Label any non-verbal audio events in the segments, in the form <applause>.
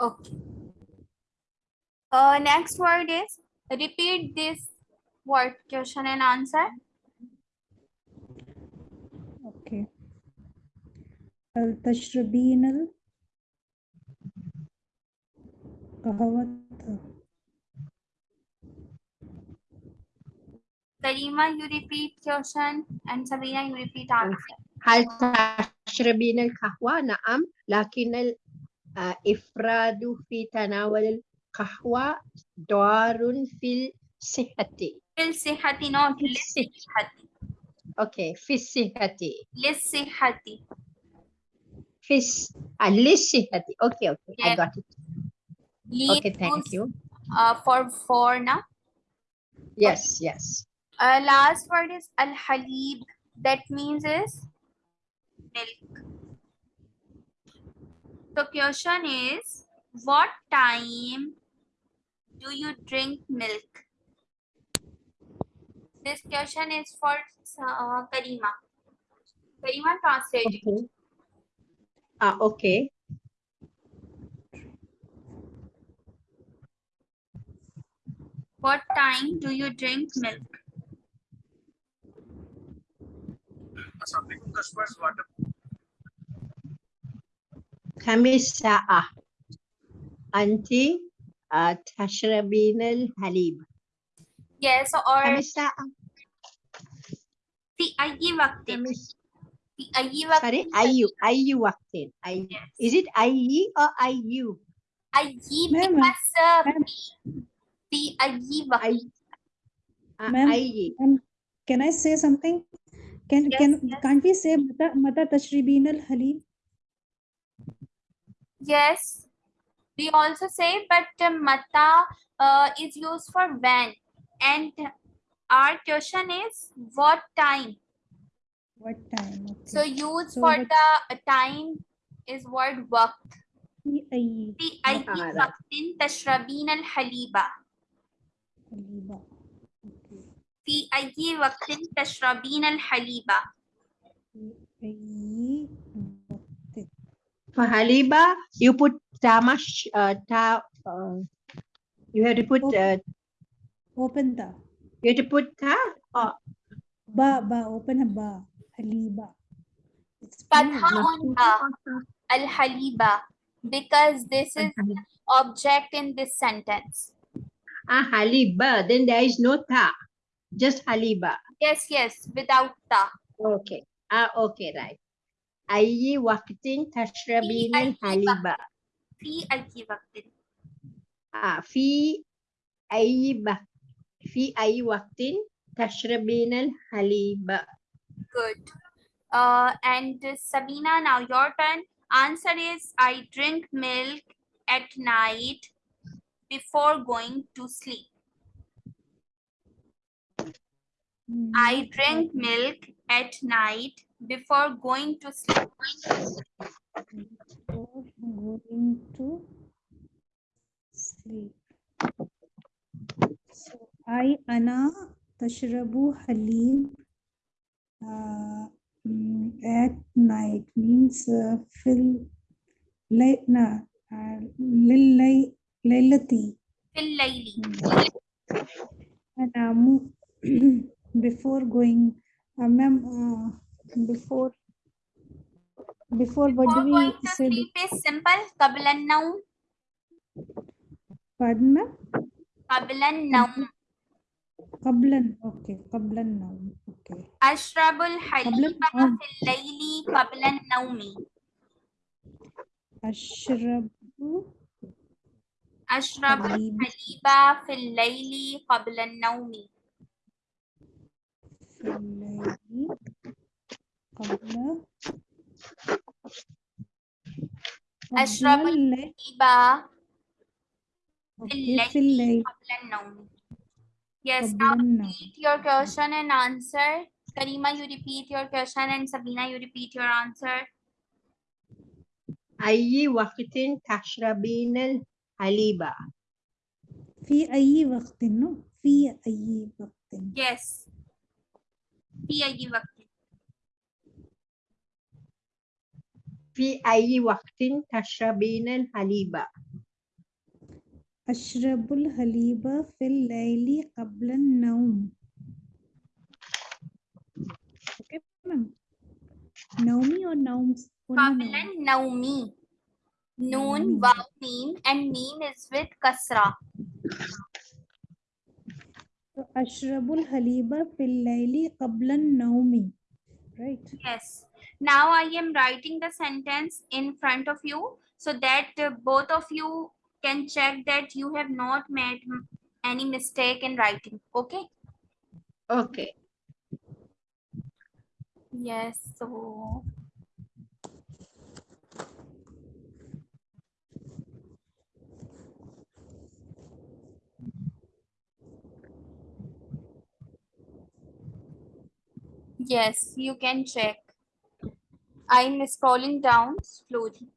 Okay. Uh, next word is repeat this word question and answer. Okay. هل تشربين القهوة Karima, you repeat question and Sabina, you repeat answer. هل تشربين القهوة؟ نعم لكن الإفراد في تناول القهوة ضار في الصحة للصحة not للصحة. للصحة أوكي في الصحة للصحة في الس... آه، للصحة أوكي أوكي I Yeah. got it Lean Okay thank use, you Uh, for four now. Yes yes Uh, last word is al halib. That means is milk. The question is, what time do you drink milk? This question is for uh, Karima. Karima translate. Okay. Ah, okay. What time do you drink milk? Assalamualaikum customers water كم الساعة؟ أنت آه، تشربين الحليب Yes, كم or الساعة؟ في أي وقت كم الس- في أي وقت Sorry, أي أي وقت؟ أي Is it أي or أي؟ أي Ma'am, because uh, ma'am. في أي وقت أي آه، Ma'am. أي Um, can I say something? Can Yes, can yes. can't we say mata mata tashribin al halib? Yes, we also say, but uh, mata uh, is used for when, and our question is what time. What time? Okay. So use So for what- the uh, time is word waqt. في أي في أي Ah, right. وقت تشربين الحليب؟ حليبة. Okay. في أي وقت تشربين الحليب؟ في أي وقت For Haliba, you put tamash, uh, ta, uh, you have to put uh, open the. You have to put ta uh, ba ba open a ba haliba. It's al haliba because this is object in this sentence. Ah haliba, then there is no ta, just haliba. Yes, yes, without ta. Okay. Ah, okay, right. أي وقت تشربين أي الحليب؟ في أي وقت آه في أي وقت في أي وقت تشربين الحليب؟ Good. Uh, and Sabina, now your turn. Answer is I drink milk at night before going to sleep. I drink milk at night before going to sleep? Before going to sleep. So, I, Anna, Tashrabu Halim uh, mm, at night means uh, fill layna uh, lillay lillati fill layli hmm. and um, <clears throat> before going uh, ma'am uh, before before what do we say sleep is simple. قبل النوم. pardon ma'am قبل النوم. قبلا okay قبل النوم okay أشرب الحليب. في الليل قبل النوم. أشرب حليب الحليب في الليل قبل النوم. في الليل أشرب قبل الليل الحليب okay في الليل قبل النوم. Yes, قبل now النوم repeat your question and answer. Karima, you repeat your question and Sabina, you repeat your answer. أي وقت تشربين الحليب؟ في أي وقت no في أي وقت Yes. في أي وقت في أي وقت تشربين الحليب؟ أشرب الحليب في الليل قبل النوم. okay نومي or نوم؟ قبل نوم. النوم نون نومي. واو ميم. and meme is with kasra So, أشرب الحليب في الليل قبل النوم. Right. Yes. Now i am writing the sentence in front of you so that uh, both of you can check that you have not made any mistake in writing okay? Okay. yes so. Yes you can check i'm scrolling down slowly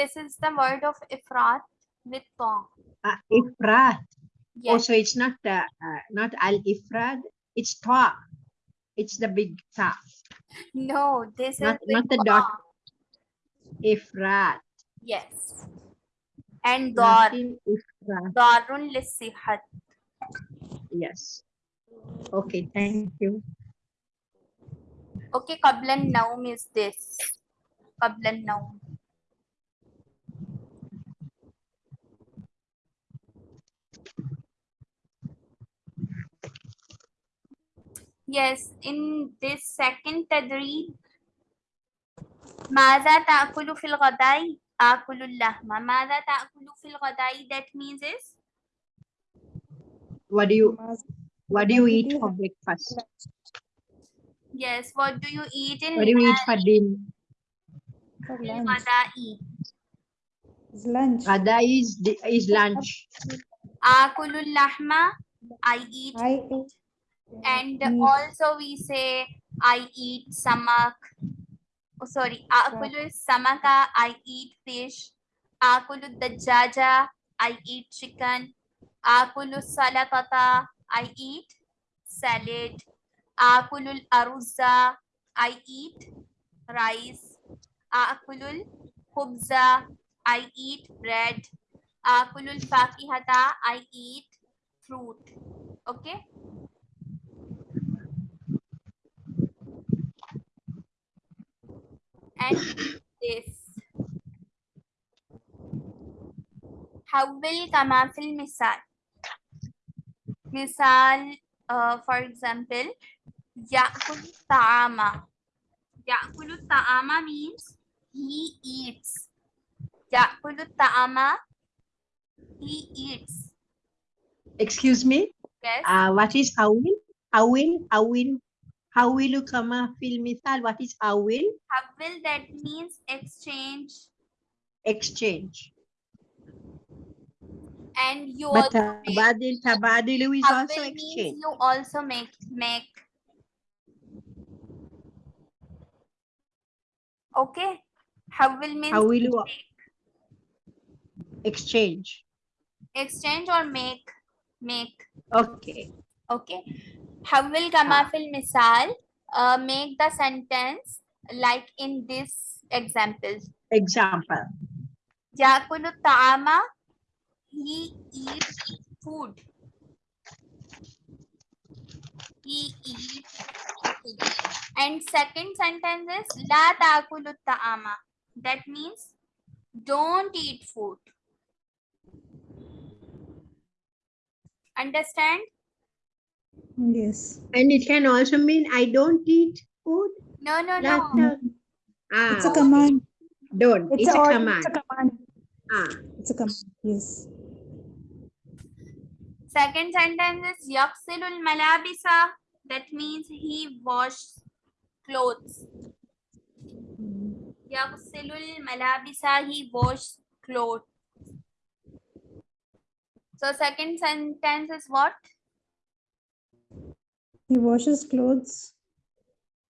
this is the word of ifrat with ta Uh, ifrat. yes Also, it's not the uh, not al ifrad. It's ta. It's the big ta. no this Not is not the dot. Ifrat. yes and dar darun lisihat Yes. Okay. Thank you. okay qablan naum is this qablan naum yes in this second tadrib ماذا تأكل في الغداء آكل اللحم ماذا تأكل في الغداء that means is What do you Mas- What do you What eat did you for have? breakfast? yes what do you eat in What do you eat for dinner? for في lunch الغداء It's lunch Ghada is di- is lunch. آكل اللحم I eat I ate and meat. also we say I eat samak. Oh, sorry, akulu samaka. I eat fish. Akulu dajaja. I eat chicken. Akulu salatata. I eat salad. Akulu aruzza. I eat rice. Akulu khubza. I eat bread. Akulu fakihata. I eat fruit. Okay. and this. Hawil kama fil misal. Misal, uh, for example, Ya'kul ta'ama. Ya'kul ta'ama means he eats. Ya'kul ta'ama, he eats. Excuse me? Yes. Uh, what is hawil? Awil, awil, how will Hawilu kama fil misal. What is how will? How will that means exchange. Exchange. And you but also tabadil, make, tabadilu uh, is also exchange. You also make make. Okay. How will means Hawilu. exchange. Exchange or make. Make. Okay. Okay. How will Gamafil Misal, uh, make the sentence like in this example. Example. Yakulu Ta'ama, he eats food. He eats food. And second sentence is La Ta'akulu Ta'ama. That means don't eat food. Understand? Yes. And it can also mean I don't eat food. No, no, La no. ta- ah, It's a okay. command. Don't. It's, a, order, command. It's a command. Ah, It's a command. Yes. Second sentence is yaksilul malabisa. That means he washes clothes. Yaksilul malabisa. He washes clothes. So second sentence is what? He washes clothes.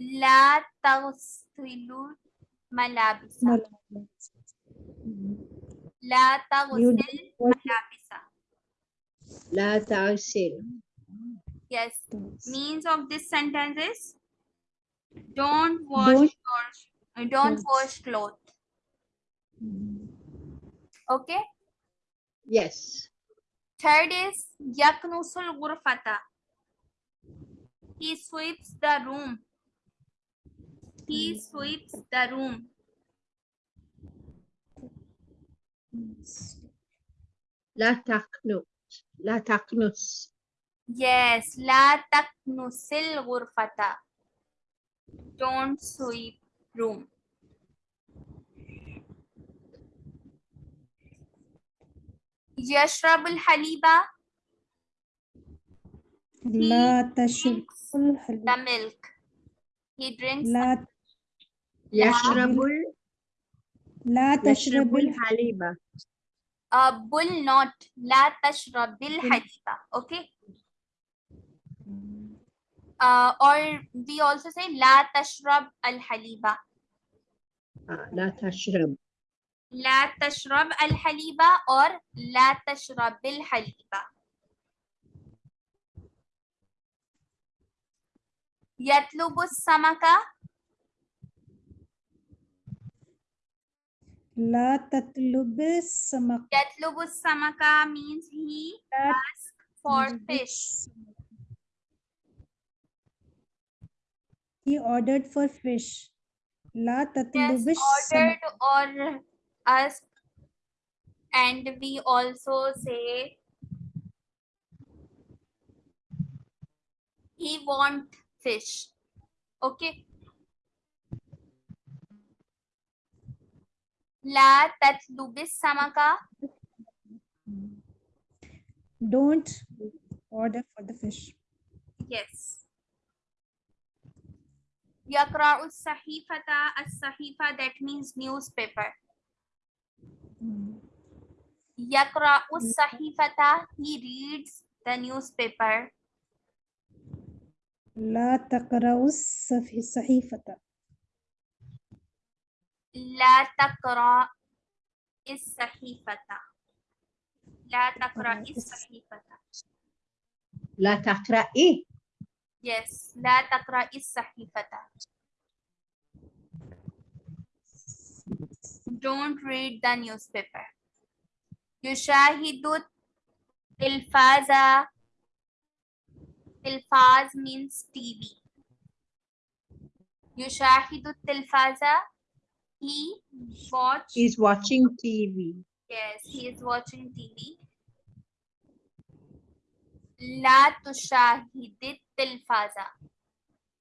La taghsilul malabisa. Mal- La You taghsil wash malabisa. la ta'sil. Yes. Means of this sentence is don't wash Don't- your don't Clothes. wash clothes. Okay. Yes. Third is yaknusul ghurfata. He sweeps the room. He sweeps the room. La taqnut. La taqnus. Yes, la taknusil ghurfata. Don't sweep room. Yashrabul haliba لا تشرب the milk. He drinks لا يشرب لا تشرب الحليب. Uh, will not. لا تشرب الحليب. Okay. Uh, or we also say لا تشرب الحليب. آه، لا تشرب. لا تشرب الحليب or لا تشرب الحليب. يطلب السمك لا تطلب السمك يطلب السمك means he لا asks for تطلب fish السمك. He ordered for fish. لا yes تطلب ordered السمك or asked and we also say he want fish. Okay. La tatlubis samaka. Don't order for the fish. Yes. Yakra'u sahifata as-sahifa that means newspaper. Hmm. Yakra'u sahifata he reads the newspaper. لا تقرأ الصحيفة لا تقرأ الصحيفة. لا تقرأ الص- الصحيفة. La taqra'i. Yes. لا تقرأ الصحيفة. Don't read the newspaper. يشاهد التلفاز. Tilfaz means TV. Yushahidu Tilfaza. He watch. He's watching TV. Yes, he is watching TV. La tushahidit tilfaza.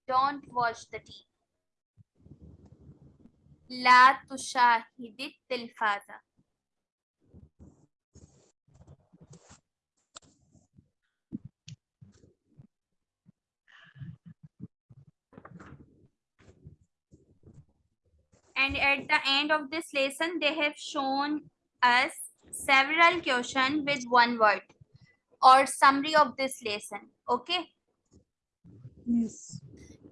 Don't watch the TV. La tushahidit tilfaza. And at the end of this lesson, they have shown us several questions with one word or summary of this lesson. Okay. Yes.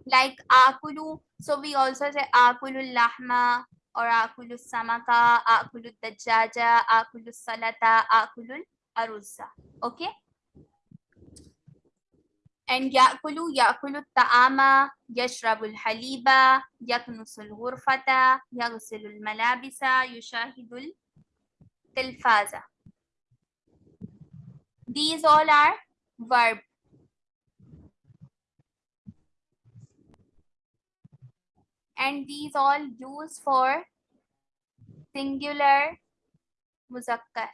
like akulu so we also say akulu lahma or akulu samaka akulu dajaja akulu salata akulu aruzza okay and يأكل يأكل الطعام يشرب الحليب يكنس الغرفة يغسل الملابس يشاهد التلفاز. These all are verb. And these all used for singular muzakkar.